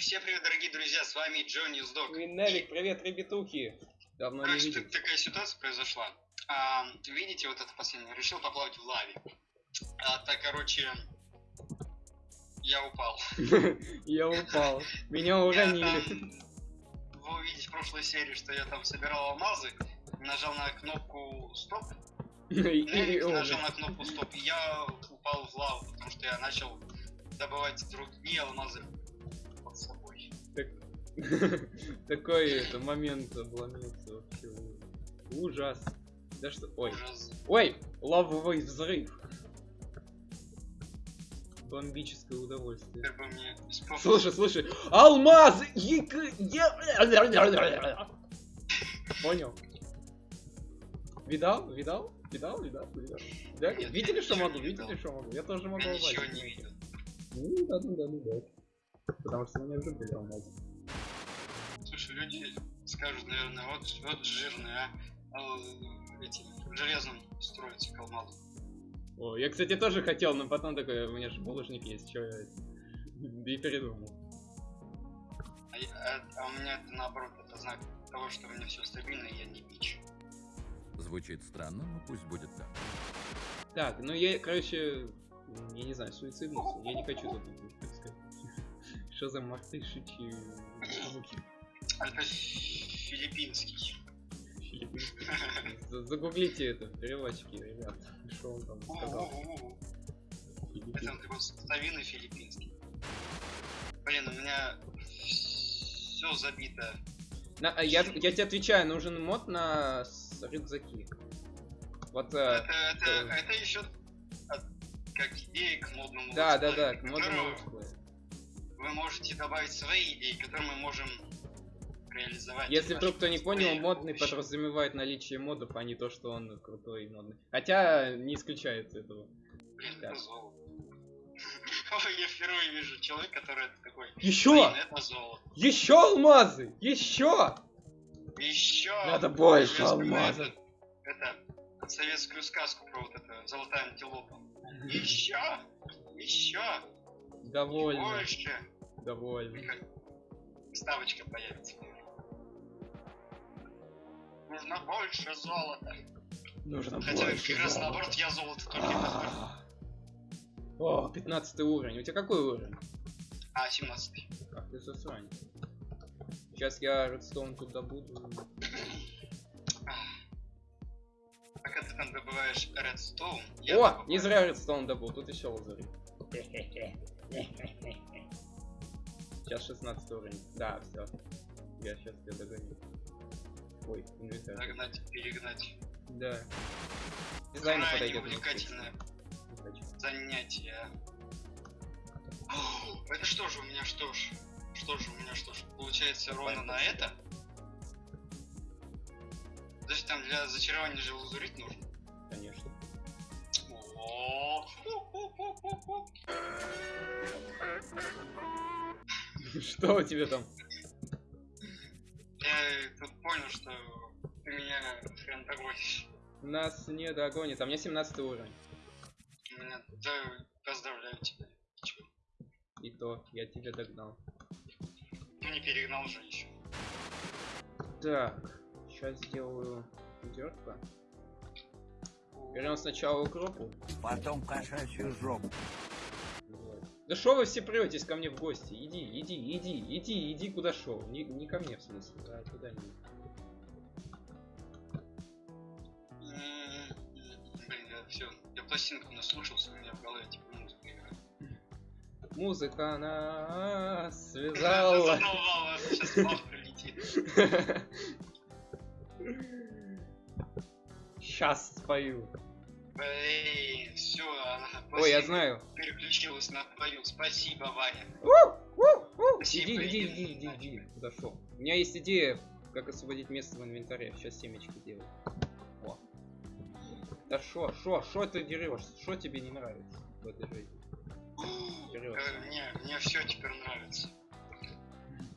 всем привет, дорогие друзья, с вами Джонни Сдок. И Невик, привет, ребятухи. Давно не Короче, видел. тут такая ситуация произошла. А, видите, вот это последнее, решил поплавать в лаве. А, так, короче, я упал. Я упал. Меня уронили. Вы увидите в прошлой серии, что я там собирал алмазы, нажал на кнопку стоп, и- нажал на кнопку стоп, и я упал в лаву, потому что я начал добывать другие алмазы под собой. Такой это момент обломился вообще. Ужас. Да что. Ой. Ой! Лавовый взрыв. Бомбическое удовольствие. Слушай, слушай. Алмаз! Понял? Видал? Видал? Видал? Видал? Видал? Да? Нет, Видели, что могу? Видели, что могу? Я тоже могу Я ничего не видел. Ну да, ну да, ну да. Потому что уже были алмазы. Слушай, люди скажут, наверное, вот, вот жирные, а, а, эти, в железном строятся калмазы. О, я, кстати, тоже хотел, но потом такой, у меня же булыжник есть, чё я... И передумал. А, а- а у меня это наоборот, это знак того, что у меня все стабильно, и я не бич. Звучит странно, но пусть будет так. Так, ну я, короче, я не знаю, суициднулся. Я не хочу тут, так сказать. Что за мартышичьи звуки? Это филиппинский. Филиппинские. За- Загуглите это, переводчики, ребят. Что он там сказал? Это совиный филиппинский. Блин, у меня все забито. На- а я, я тебе отвечаю, нужен мод на рюкзаки. Вот, э, Это, это, это еще как идея к модному да, да, да, к модному. Вы можете добавить свои идеи, которые мы можем реализовать. Если вдруг кто не понял, модный подразумевает наличие модов, а не то, что он крутой и модный. Хотя не исключается этого. Блин, это золото. Ой, я впервые вижу человека, который такой. Еще! Блин, это золото. Еще алмазы! Еще! Еще. Надо больше алмазов. Это, это советскую сказку про вот это золотая антилопа. Еще! Еще! Довольно, Больше! Довольно. Как ставочка появится. Нужно больше золота. Нужно Хотя больше как раз золота. наоборот я золото только. А. О, 15 уровень. У тебя какой уровень? А, 17 Ах ты засранец. Сейчас я редстоун тут добуду. Пока ты там добываешь редстоун, О, добываю- не зря редстоун добыл, тут еще лазарит. Сейчас 16 уровень. Да, все. Я сейчас тебя догоню. Ой, инвентарь. Догнать, перегнать. Да. Дизайн подойдет. увлекательное занятие. О, Это что же у меня что ж? Что же у меня что ж? Получается ровно на это? Подожди, там для зачарования же лазурит нужно. Конечно. О, Что у тебя там? Я тут понял, что ты меня хрен догонишь. Нас не догонит. А мне 17 уровень. Меня, да, поздравляю тебя. И то, я тебя догнал. Ну не перегнал же еще. Так, сейчас сделаю дёрка. Берем сначала укропу. Потом кошачью жопу. Да шо вы все претесь ко мне в гости? Иди, иди, иди, иди, иди куда шел. Не, не ко мне в смысле, да, туда не. М, Блин, я все, я пластинку наслушался, у меня в голове типа музыка играет. Музыка нас связала. Задолбала, сейчас бах прилетит. Сейчас спою. Блин, все, она Ой, я знаю. переключилась на твою. Спасибо, Ваня. Иди, иди, иди, иди, иди, иди. иди. Куда шел? У меня есть идея, как освободить место в инвентаре. Сейчас семечки делаю. О. Да шо, шо, шо ты дерешь? Шо тебе не нравится в этой жизни? Э, Мне, мне все теперь нравится.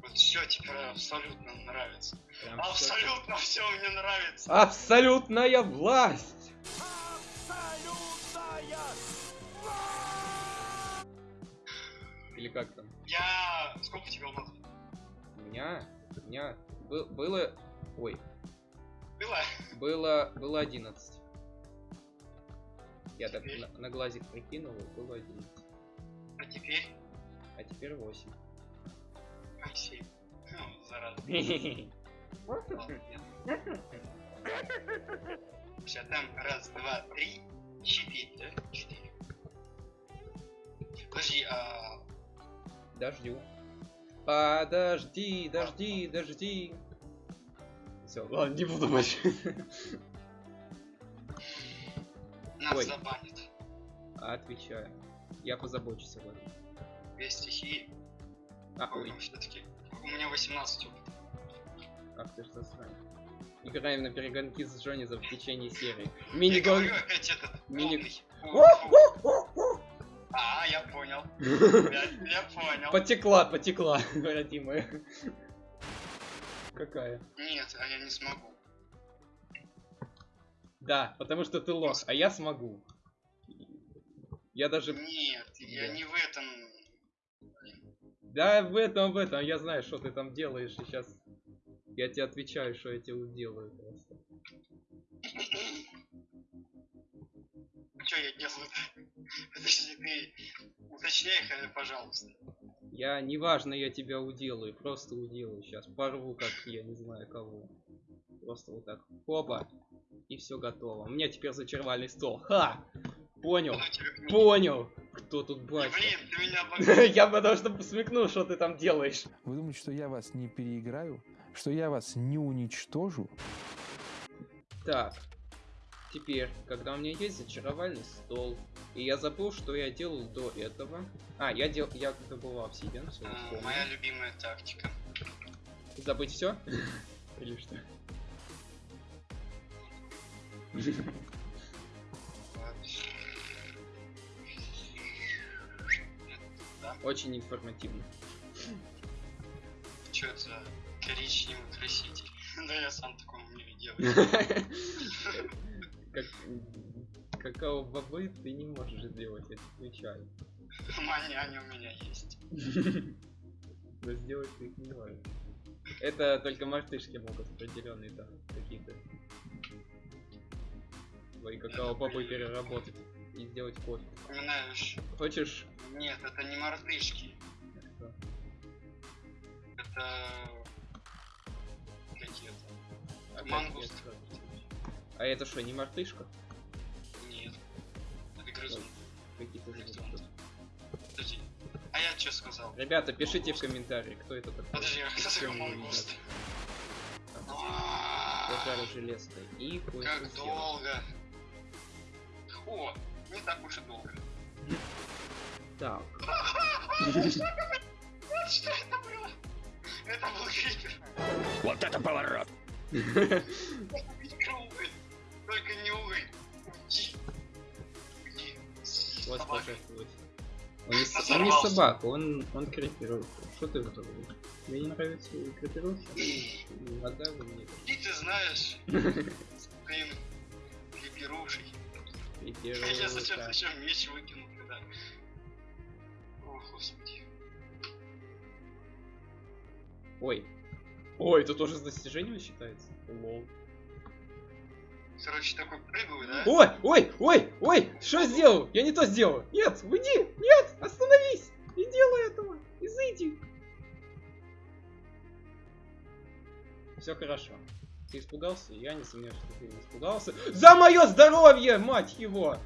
Вот все теперь абсолютно нравится. Прям. Абсолютно все мне нравится. Абсолютная власть! Или как там? Я... Сколько у тебя алмаз? У меня, у меня бы- было, ой, Было? было, было 11. Я так Теперь? на, на глазик прикинул, и было 11. А теперь? А теперь 8. Ай, семь. Ну, зараза. Сейчас там раз, два, три, четыре, да? Четыре. Подожди, а... Дождю. Подожди, дожди, дожди. Все, ладно, не буду больше. Нас Ой. забанит. Отвечаю. Я позабочусь об этом. Две стихии. А, ой, все-таки. У меня 18 опыта. Ах ты ж засранец. Играем на перегонки с Джонизом в течение серии. Мини-гон. Мини-. А, я понял. Я, я понял. Потекла, потекла, родимая. Какая? Нет, а я не смогу. Да, потому что ты лох, а я смогу. Я даже... Нет, я Да. не в этом. Да, в этом, в этом, я знаю, что ты там делаешь, сейчас... Я тебе отвечаю, что я тебе делаю просто. Что я делаю? Подожди, ты уточняй, пожалуйста. Я, неважно, я тебя уделаю, просто уделаю. Сейчас порву, как я не знаю кого. Просто вот так. Хоба. И все готово. У меня теперь зачарвальный стол. Ха! Понял. Ну. Понял. Кто тут Блин, батя? ты меня. Я потому что смекнул, что ты там делаешь. Вы думаете, что я вас не переиграю? Что я вас не уничтожу? Так. Теперь, когда у меня есть зачаровальный стол, и я забыл, что я делал до этого. А, я дел, я добывал обсидиан, все, А, Моя любимая тактика. Забыть все? Или что? Очень информативно. Что это за коричневый краситель? Да я сам такого не делаю. Как какао бобы ты не можешь сделать, я отвечаю. Мания, они у меня есть. Но сделать ты их не можешь. Это только мартышки могут определенные там какие-то твои какао бобы переработать и сделать кофе. Вспоминаешь? Хочешь? Нет, это не мартышки. Это... Какие-то. Мангуст. А это что, не мартышка? Нет. Это грызун. Какие-то Грызун. звуки. Подожди. А я что сказал? Ребята, пишите в комментарии, кто это такой. Подожди, а кто сказал мангуст? Пожары железкой. И Как долго. О, не так уж и долго. Так. Что это было? Это был крипер. Вот это поворот! Только не увы. Уйди. Уйди. Вот Собака. пожертвовать. Он не, он собака, он, он крипер. Что ты забыл? Тебе не нравится крипировщик? Вода вы мне И ты знаешь, своим клиперушей. Я зачем зачем меч выкинул когда? О, господи. Ой. Ой, это тоже с достижением считается? Лол. Короче, такой прыгаю, да? Ой, ой, ой, ой, что сделал? Я не то сделал. Нет, уйди, нет, остановись. Не делай этого, изыди. Все хорошо. Ты испугался? Я не сомневаюсь, что ты не испугался. За мое здоровье, мать его!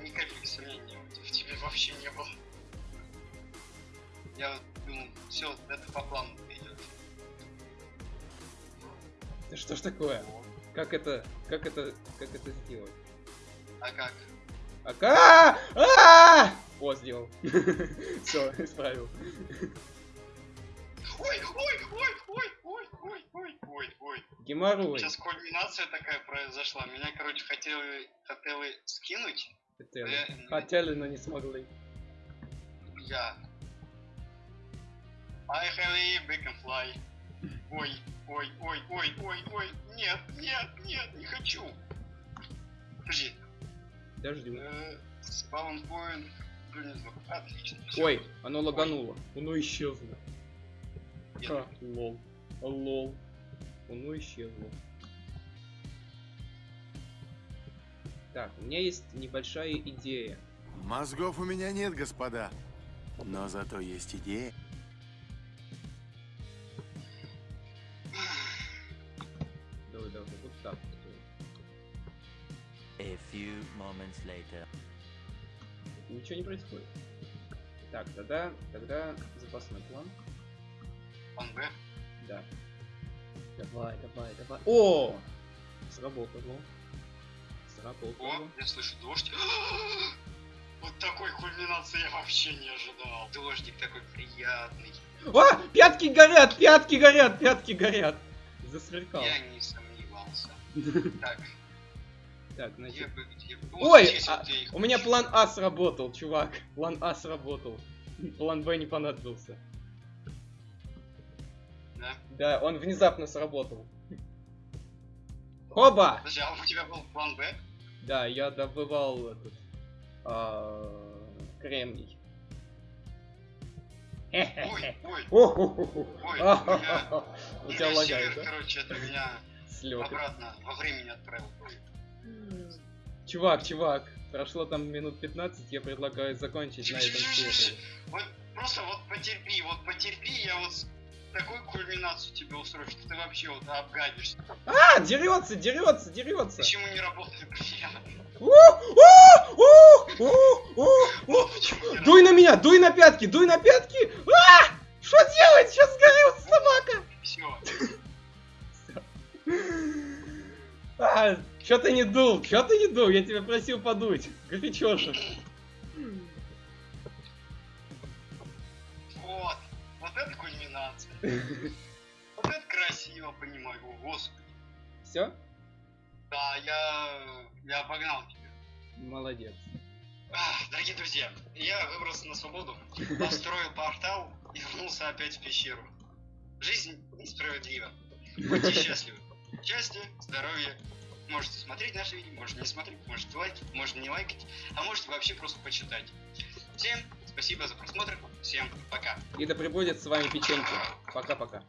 Ни капельки сомнений в тебе вообще не было. Я вот думал, все, это по плану что ж такое? Как это, как это, как это сделать? А как? А ка- а О, сделал. Все, исправил. Ой, ой, ой, ой, ой, ой, ой, ой, ой. Геморрой. Сейчас кульминация такая произошла. Меня, короче, хотели, хотели скинуть. Хотели. Э, Хотели, но не смогли. Я. I have we can fly. Ой, ой, ой, ой, ой, ой. Нет, нет, нет, не хочу. Подожди. Дождю. Э, Spawn point. внизу. Отлично. Ой, оно лагануло. Оно исчезло. Нет. Ха, лол. Лол. Оно исчезло. Так, у меня есть небольшая идея. Мозгов у меня нет, господа. Но зато есть идея. Few moments later. Ничего не происходит. Так, тогда, тогда запасной план. План Б. Да. Давай, давай, давай. О! Сработало. О, Сработало. я слышу дождь. Вот такой кульминации я вообще не ожидал. Дождик такой приятный. А! Пятки горят! Пятки горят! Пятки горят! Засверкал. Я не сомневался. Так, Так, значит. бы, где бы... Ой, здесь а, вот У меня план А сработал, чувак. План А сработал. План Б не понадобился. Да? Да, он внезапно сработал. Хоба! Подожди, а у тебя был план Б? Да, я добывал этот а, кремний. Ой, ой, Ой, ой, У тебя лагает, короче, это меня обратно во времени отправил. Чувак, чувак, прошло там минут 15, я предлагаю закончить на этом сервере. Вот просто вот потерпи, вот потерпи, я вот такую кульминацию тебе устрою, что ты вообще вот обгадишься. А, дерется, дерется, дерется. Почему не работает Дуй на меня, дуй на пятки, дуй на пятки! А! Что делать? Сейчас сгорел собака! Все. А, чё ты не дул? Чё ты не дул? Я тебя просил подуть. Горячо же. Вот. Вот это кульминация. Вот это красиво, понимаю. О, господи. Все? Да, я... Я обогнал тебя. Молодец. Дорогие друзья, я выбрался на свободу, построил портал и вернулся опять в пещеру. Жизнь несправедлива. Будьте счастливы. Счастья, здоровья. Можете смотреть наши видео, можете не смотреть, можете лайкать, можете не лайкать, а можете вообще просто почитать. Всем спасибо за просмотр, всем пока. И да пребудет с вами печеньки. Пока-пока.